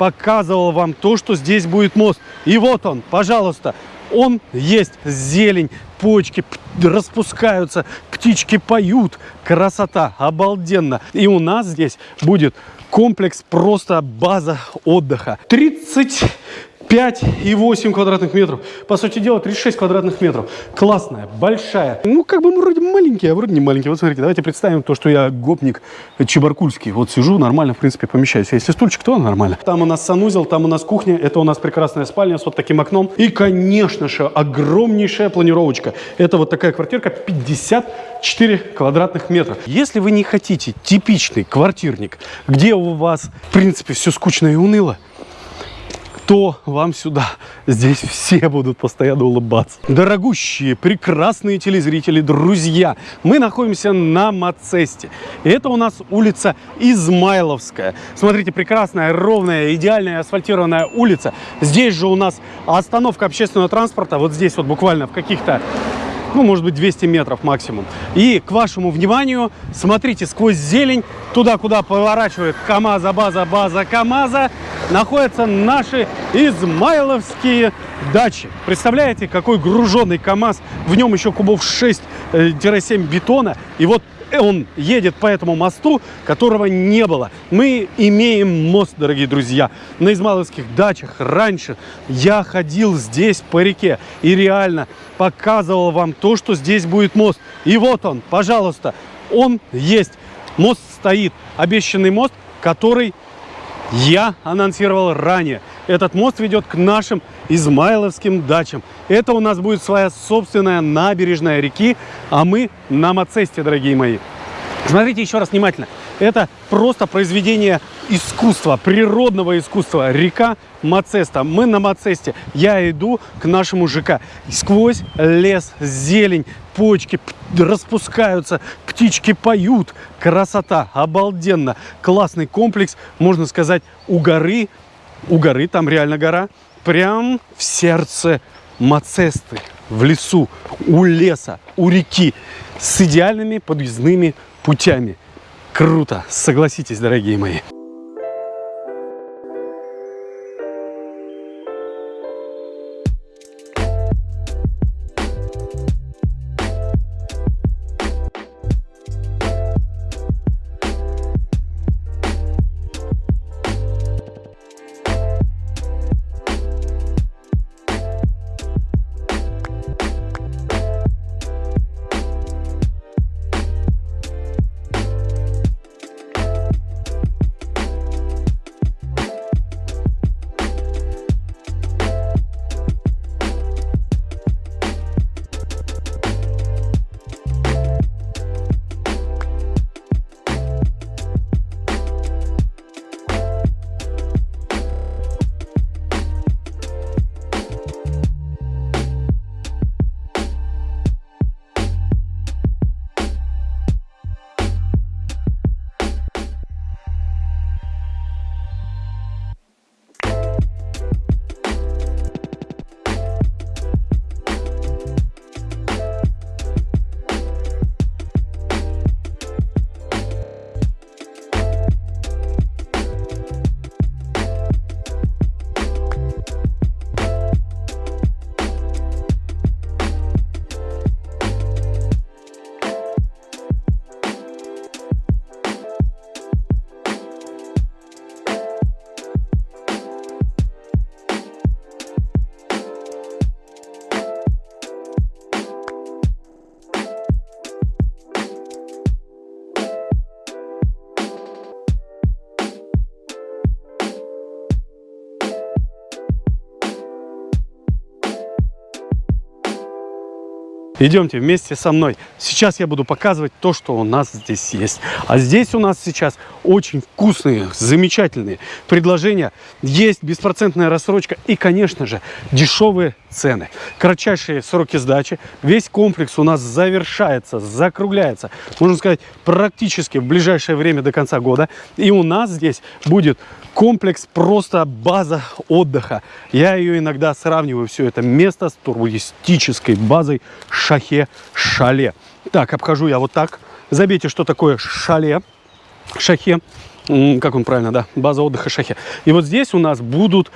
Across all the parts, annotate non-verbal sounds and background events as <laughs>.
показывал вам то, что здесь будет мост. И вот он, пожалуйста, он есть. Зелень, почки распускаются, птички поют. Красота, обалденно. И у нас здесь будет комплекс просто база отдыха. 30 5,8 квадратных метров. По сути дела, 36 квадратных метров. Классная, большая. Ну, как бы мы вроде маленькие, а вроде не маленькие. Вот смотрите, давайте представим то, что я гопник чебаркульский. Вот сижу, нормально, в принципе, помещаюсь. Если стульчик, то нормально. Там у нас санузел, там у нас кухня. Это у нас прекрасная спальня с вот таким окном. И, конечно же, огромнейшая планировочка. Это вот такая квартирка 54 квадратных метра. Если вы не хотите типичный квартирник, где у вас, в принципе, все скучно и уныло, то вам сюда. Здесь все будут постоянно улыбаться. Дорогущие, прекрасные телезрители, друзья, мы находимся на Мацесте. Это у нас улица Измайловская. Смотрите, прекрасная, ровная, идеальная асфальтированная улица. Здесь же у нас остановка общественного транспорта. Вот здесь вот буквально в каких-то ну, может быть, 200 метров максимум. И к вашему вниманию, смотрите, сквозь зелень, туда, куда поворачивает КАМАЗа, база, база КАМАЗа, находятся наши измайловские дачи. Представляете, какой груженный КАМАЗ, в нем еще кубов 6-7 э, бетона, и вот он едет по этому мосту, которого не было. Мы имеем мост, дорогие друзья. На Измайловских дачах раньше я ходил здесь по реке и реально показывал вам то, что здесь будет мост. И вот он, пожалуйста, он есть. Мост стоит, обещанный мост, который я анонсировал ранее. Этот мост ведет к нашим измайловским дачам. Это у нас будет своя собственная набережная реки, а мы на Мацесте, дорогие мои. Смотрите еще раз внимательно. Это просто произведение искусства, природного искусства. Река Мацеста. Мы на Мацесте. Я иду к нашему ЖК. Сквозь лес, зелень, почки распускаются, птички поют. Красота, обалденно. Классный комплекс, можно сказать, у горы. У горы, там реально гора. Прям в сердце Мацесты, в лесу, у леса, у реки, с идеальными подъездными путями. Круто, согласитесь, дорогие мои. Идемте вместе со мной. Сейчас я буду показывать то, что у нас здесь есть. А здесь у нас сейчас очень вкусные, замечательные предложения. Есть беспроцентная рассрочка и, конечно же, дешевые цены. Кратчайшие сроки сдачи. Весь комплекс у нас завершается, закругляется, можно сказать, практически в ближайшее время до конца года. И у нас здесь будет комплекс просто база отдыха. Я ее иногда сравниваю все это место с туристической базой Шахе-Шале. Так, обхожу я вот так. Забейте, что такое шале, шахе. как он правильно, да, база отдыха Шахи. И вот здесь у нас будут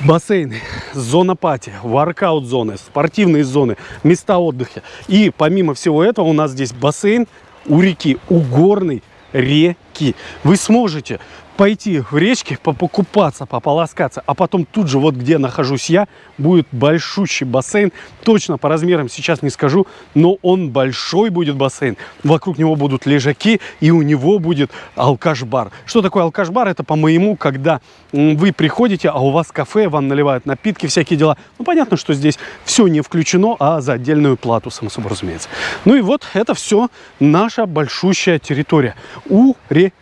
бассейны, зона пати, воркаут-зоны, спортивные зоны, места отдыха. И помимо всего этого у нас здесь бассейн у реки, у горной реки. Вы сможете пойти в речке, покупаться, пополоскаться, а потом тут же, вот где нахожусь я, будет большущий бассейн. Точно по размерам сейчас не скажу, но он большой будет бассейн. Вокруг него будут лежаки, и у него будет алкаш-бар. Что такое алкаш-бар? Это по-моему, когда вы приходите, а у вас кафе, вам наливают напитки, всякие дела. Ну, понятно, что здесь все не включено, а за отдельную плату, само собой разумеется. Ну и вот это все наша большущая территория у реки.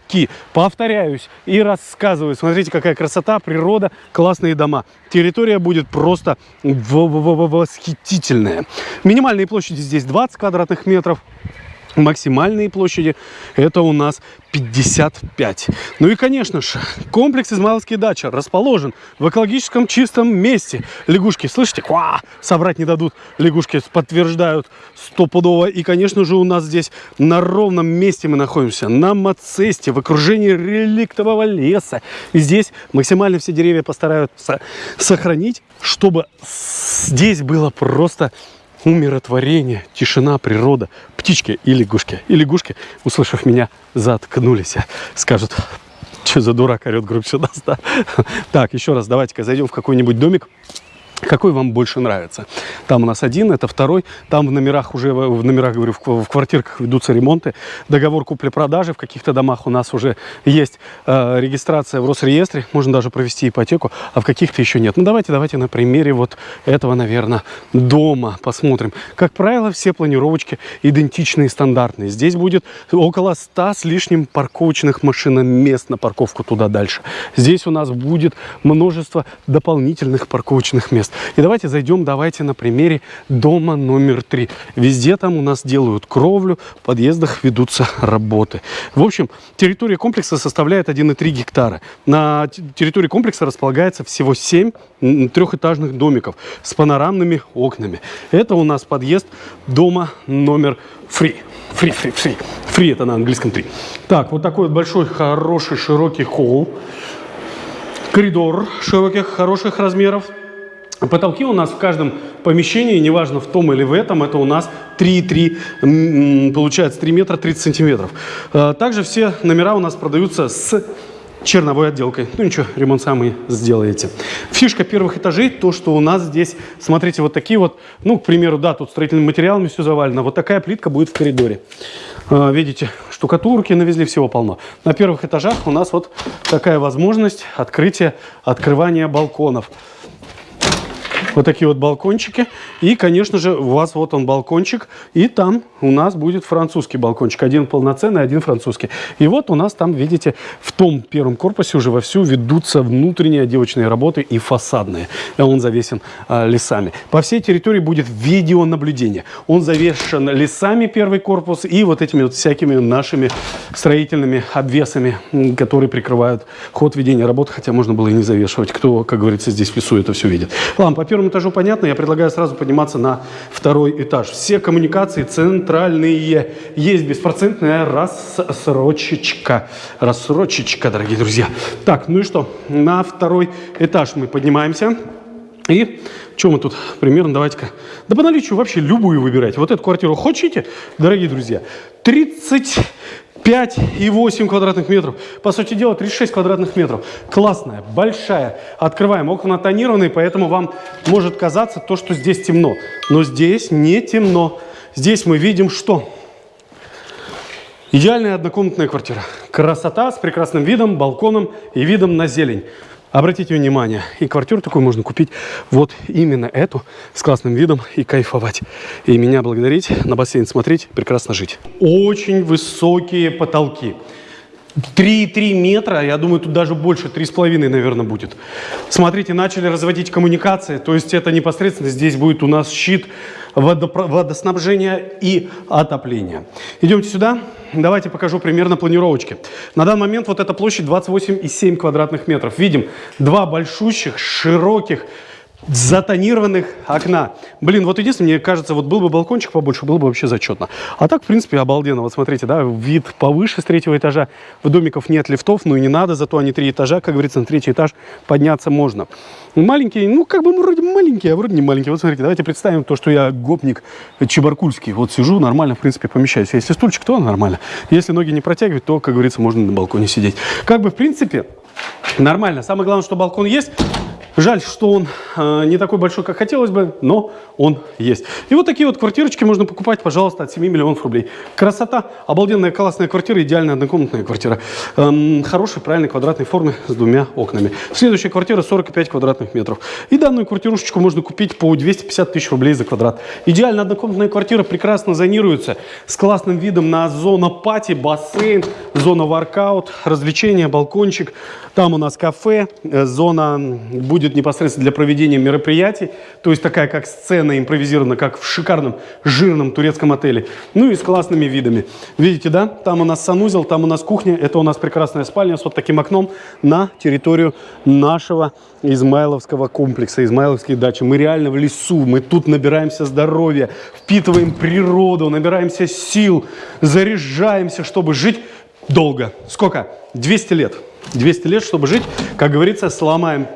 Повторяюсь, и рассказываю. Смотрите, какая красота, природа, классные дома. Территория будет просто восхитительная. Минимальные площади здесь 20 квадратных метров. Максимальные площади это у нас 55. Ну и, конечно же, комплекс Измайловские дачи расположен в экологическом чистом месте. Лягушки, слышите? Ква! Собрать не дадут. Лягушки подтверждают стопудово. И, конечно же, у нас здесь на ровном месте мы находимся. На Мацесте, в окружении реликтового леса. И здесь максимально все деревья постараются сохранить, чтобы здесь было просто умиротворение, тишина, природа, птички и лягушки. И лягушки, услышав меня, заткнулись. Скажут, что за дурак орет сюда. Да? Так, еще раз, давайте-ка зайдем в какой-нибудь домик. Какой вам больше нравится? Там у нас один, это второй. Там в номерах уже, в номерах, говорю, в, в квартирках ведутся ремонты. Договор купли-продажи. В каких-то домах у нас уже есть э, регистрация в Росреестре. Можно даже провести ипотеку, а в каких-то еще нет. Ну, давайте, давайте на примере вот этого, наверное, дома посмотрим. Как правило, все планировочки идентичные, стандартные. Здесь будет около 100 с лишним парковочных машиномест на парковку туда дальше. Здесь у нас будет множество дополнительных парковочных мест мест. И давайте зайдем, давайте на примере дома номер три. Везде там у нас делают кровлю, в подъездах ведутся работы. В общем, территория комплекса составляет 1,3 гектара. На территории комплекса располагается всего 7 трехэтажных домиков с панорамными окнами. Это у нас подъезд дома номер фри. Фри, фри, фри. Фри это на английском 3. Так, вот такой вот большой, хороший, широкий холл. Коридор широких, хороших размеров. Потолки у нас в каждом помещении, неважно в том или в этом, это у нас 3,3, получается 3 метра 30 сантиметров. А, также все номера у нас продаются с черновой отделкой. Ну ничего, ремонт сами сделаете. Фишка первых этажей, то, что у нас здесь, смотрите, вот такие вот, ну, к примеру, да, тут строительными материалами все завалено. Вот такая плитка будет в коридоре. А, видите, штукатурки навезли, всего полно. На первых этажах у нас вот такая возможность открытия, открывания балконов. Вот такие вот балкончики. И, конечно же, у вас вот он балкончик. И там у нас будет французский балкончик. Один полноценный, один французский. И вот у нас там, видите, в том первом корпусе уже вовсю ведутся внутренние отделочные работы и фасадные. Он завесен а, лесами. По всей территории будет видеонаблюдение. Он завешен лесами, первый корпус, и вот этими вот всякими нашими строительными обвесами, которые прикрывают ход ведения работы. Хотя можно было и не завешивать. Кто, как говорится, здесь в лесу это все видит. Ладно, по первому первому этажу понятно, я предлагаю сразу подниматься на второй этаж. Все коммуникации центральные. Есть беспроцентная рассрочечка. Рассрочечка, дорогие друзья. Так, ну и что? На второй этаж мы поднимаемся. И что мы тут примерно, давайте-ка, да по наличию вообще любую выбирайте. Вот эту квартиру хотите, дорогие друзья, 30 5,8 квадратных метров. По сути дела, 36 квадратных метров. Классная, большая. Открываем. Окна тонированные, поэтому вам может казаться то, что здесь темно. Но здесь не темно. Здесь мы видим что? Идеальная однокомнатная квартира. Красота с прекрасным видом, балконом и видом на зелень. Обратите внимание, и квартиру такую можно купить вот именно эту, с классным видом и кайфовать. И меня благодарить, на бассейн смотреть, прекрасно жить. Очень высокие потолки. 3,3 метра, я думаю, тут даже больше, 3,5, наверное, будет. Смотрите, начали разводить коммуникации, то есть это непосредственно здесь будет у нас щит водоснабжения и отопления. Идемте сюда, давайте покажу примерно планировочки. На данный момент вот эта площадь 28,7 квадратных метров. Видим два большущих, широких, затонированных окна. Блин, вот единственное, мне кажется, вот был бы балкончик побольше, было бы вообще зачетно. А так, в принципе, обалденно. Вот смотрите, да, вид повыше с третьего этажа. В домиков нет лифтов, ну и не надо, зато они три этажа, как говорится, на третий этаж подняться можно. Маленький, ну, как бы вроде маленький, а вроде не маленький. Вот смотрите, давайте представим то, что я гопник чебаркульский. Вот сижу, нормально, в принципе, помещаюсь. Если стульчик, то нормально. Если ноги не протягивать, то, как говорится, можно на балконе сидеть. Как бы, в принципе, нормально. Самое главное, что балкон есть. Жаль, что он э, не такой большой, как хотелось бы, но он есть. И вот такие вот квартирочки можно покупать, пожалуйста, от 7 миллионов рублей. Красота, обалденная классная квартира, идеальная однокомнатная квартира. Эм, хорошей, правильной квадратной формы с двумя окнами. Следующая квартира 45 квадратных метров. И данную квартирушечку можно купить по 250 тысяч рублей за квадрат. Идеально однокомнатная квартира прекрасно зонируется, с классным видом на зону пати, бассейн, зона воркаут, развлечения, балкончик. Там у нас кафе, э, зона будет непосредственно для проведения мероприятий, то есть такая как сцена импровизирована, как в шикарном жирном турецком отеле, ну и с классными видами. Видите, да? Там у нас санузел, там у нас кухня, это у нас прекрасная спальня с вот таким окном на территорию нашего Измайловского комплекса, Измайловской дачи. Мы реально в лесу, мы тут набираемся здоровья, впитываем природу, набираемся сил, заряжаемся, чтобы жить долго. Сколько? 200 лет. 200 лет, чтобы жить, как говорится, сломаем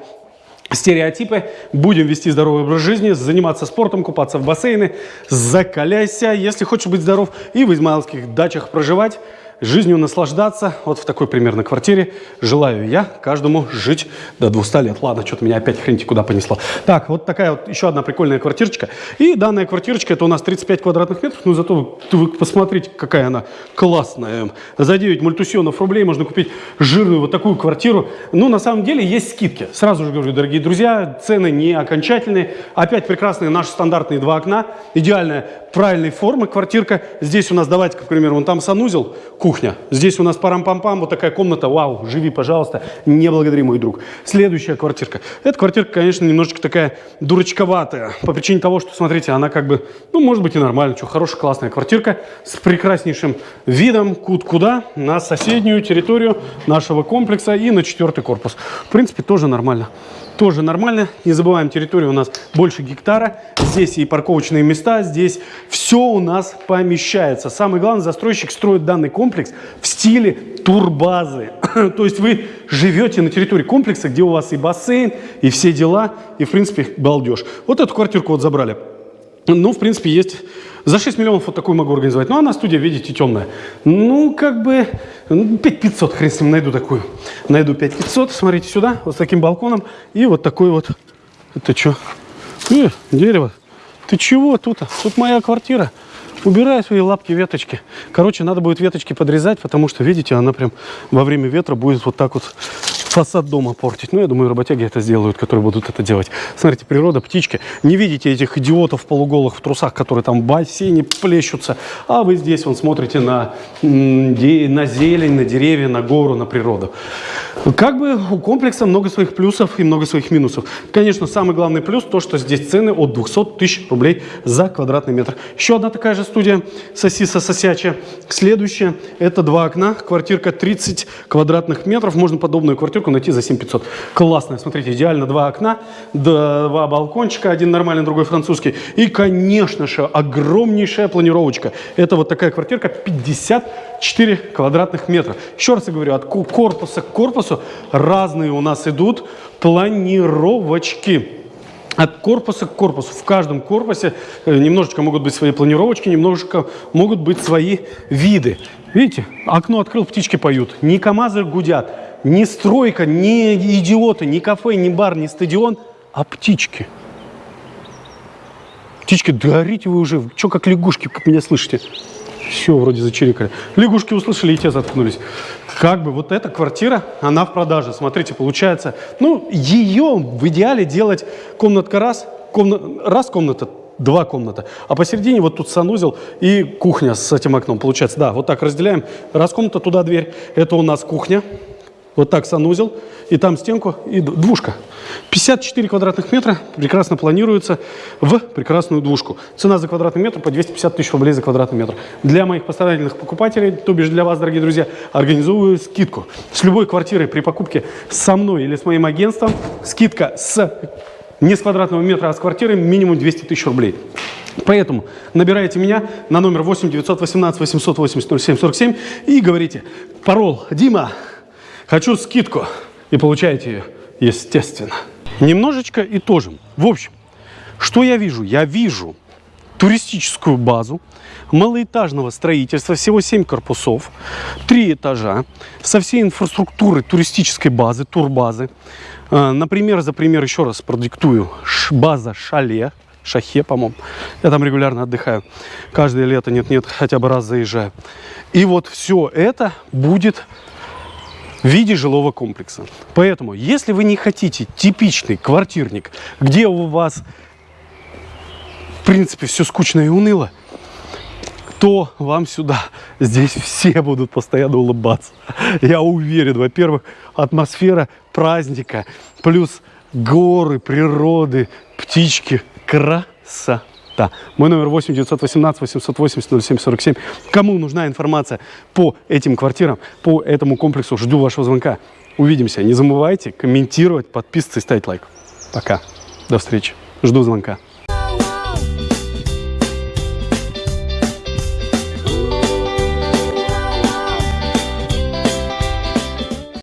стереотипы, будем вести здоровый образ жизни, заниматься спортом, купаться в бассейны, закаляйся, если хочешь быть здоров, и в измайловских дачах проживать жизнью наслаждаться. Вот в такой примерно квартире желаю я каждому жить до 200 лет. Ладно, что-то меня опять хреньте куда понесло. Так, вот такая вот еще одна прикольная квартирочка. И данная квартирочка, это у нас 35 квадратных метров. Ну, зато вы посмотрите, какая она классная. За 9 мультусионов рублей можно купить жирную вот такую квартиру. Ну, на самом деле, есть скидки. Сразу же говорю, дорогие друзья, цены не окончательные. Опять прекрасные наши стандартные два окна. Идеальная, правильной формы квартирка. Здесь у нас, давайте, к примеру, вон там санузел, кухня. Здесь у нас парам-пам-пам, вот такая комната, вау, живи, пожалуйста, не благодари, мой друг. Следующая квартирка. Эта квартирка, конечно, немножечко такая дурачковатая, по причине того, что, смотрите, она как бы, ну, может быть и нормально, что, хорошая, классная квартирка с прекраснейшим видом куда на соседнюю территорию нашего комплекса и на четвертый корпус. В принципе, тоже нормально тоже нормально. Не забываем, территория у нас больше гектара. Здесь и парковочные места, здесь все у нас помещается. Самое главное, застройщик строит данный комплекс в стиле турбазы. <laughs> То есть вы живете на территории комплекса, где у вас и бассейн, и все дела, и, в принципе, балдеж. Вот эту квартирку вот забрали. Ну, в принципе, есть за 6 миллионов вот такую могу организовать. Ну, она студия, видите, темная. Ну, как бы 5500, хрен с ним, найду такую. Найду 5500, смотрите сюда, вот с таким балконом. И вот такой вот, это что? Э, дерево. Ты чего тут? Тут моя квартира. Убирай свои лапки, веточки. Короче, надо будет веточки подрезать, потому что, видите, она прям во время ветра будет вот так вот фасад дома портить. Ну, я думаю, работяги это сделают, которые будут это делать. Смотрите, природа, птички. Не видите этих идиотов полуголых в трусах, которые там в бассейне плещутся, а вы здесь вон смотрите на, на зелень, на деревья, на гору, на природу. Как бы у комплекса много своих плюсов и много своих минусов. Конечно, самый главный плюс то, что здесь цены от 200 тысяч рублей за квадратный метр. Еще одна такая же студия Сосиса Сосячая. Следующая, это два окна, квартирка 30 квадратных метров. Можно подобную квартиру квартирку найти за 7500. Классная, смотрите, идеально два окна, два балкончика, один нормальный, другой французский. И, конечно же, огромнейшая планировочка. Это вот такая квартирка 54 квадратных метра. Еще раз я говорю, от корпуса к корпусу разные у нас идут планировочки от корпуса к корпусу. В каждом корпусе э, немножечко могут быть свои планировочки, немножечко могут быть свои виды. Видите, окно открыл, птички поют, не КАМАЗы гудят, не стройка, не идиоты, не кафе, не бар, не стадион, а птички. Птички, да вы уже, что как лягушки, как меня слышите? Все, вроде зачирикали. Лягушки услышали и те заткнулись. Как бы вот эта квартира, она в продаже. Смотрите, получается, ну, ее в идеале делать комнатка раз, комна, раз комната, два комната. А посередине вот тут санузел и кухня с этим окном. Получается, да, вот так разделяем. Раз комната, туда дверь. Это у нас кухня. Вот так санузел, и там стенку, и двушка. 54 квадратных метра прекрасно планируется в прекрасную двушку. Цена за квадратный метр по 250 тысяч рублей за квадратный метр. Для моих постоянных покупателей, то бишь для вас, дорогие друзья, организовываю скидку. С любой квартирой при покупке со мной или с моим агентством скидка с не с квадратного метра, а с квартиры минимум 200 тысяч рублей. Поэтому набирайте меня на номер 8 918 880 07 47 и говорите, парол Дима, хочу скидку. И получаете ее, естественно. Немножечко итожим. В общем, что я вижу? Я вижу туристическую базу малоэтажного строительства, всего 7 корпусов, 3 этажа, со всей инфраструктурой туристической базы, турбазы. А, например, за пример еще раз продиктую. База Шале, Шахе, по-моему. Я там регулярно отдыхаю. Каждое лето, нет-нет, хотя бы раз заезжаю. И вот все это будет в виде жилого комплекса. Поэтому, если вы не хотите типичный квартирник, где у вас, в принципе, все скучно и уныло, то вам сюда. Здесь все будут постоянно улыбаться. Я уверен, во-первых, атмосфера праздника, плюс горы, природы, птички. Красота. Мой номер 8 918 880 07 47. Кому нужна информация по этим квартирам, по этому комплексу, жду вашего звонка. Увидимся. Не забывайте комментировать, подписываться и ставить лайк. Пока. До встречи. Жду звонка.